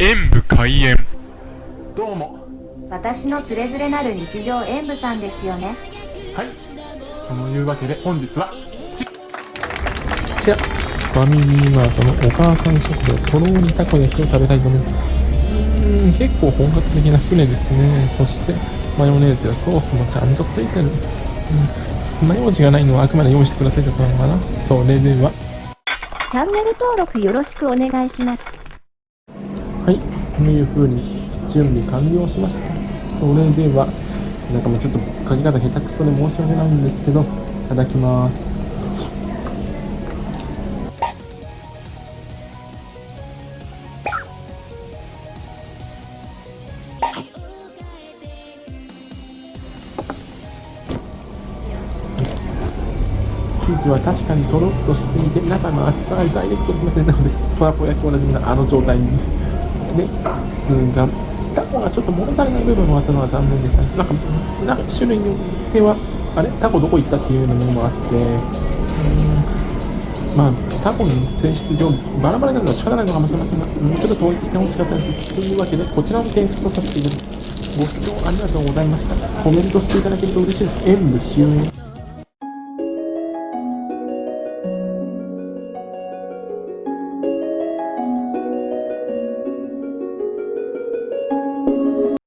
演武開演。どうも。私のつれづれなる日常演舞さんですよね。はい。そのいうわけで本日はちこちらファミリーマートのお母さん食堂とろーりたこ焼きを食べたいと思いますうーん結構本格的な船ですね。そしてマヨネーズやソースもちゃんとついてる。うん。爪楊枝がないのはあくまで用意してくださいってことなのかな。それでは。チャンネル登録よろしくお願いしますはいこういう風に準備完了しました。それではなんかもうちょっと書き方下手くそで申し訳ないんですけどいただきます。生地は確かにとろっとしていて中の厚さがダイレクトにきますねなのでトラポ焼きおなじみのあの状態にですがタコがちょっと物足りない部分もあったのは残念でしたね。なんかなんか種類によってはあれ？タコどこ行ったっていうのもあって。うんまあタコの性質上バラバラになるのは仕方ないのかもしれませんがもうちょっと統一してほしかったです。というわけでこちらの点数とさせていただきます。ご視聴ありがとうございました。コメントしていただけると嬉しいです。演武終演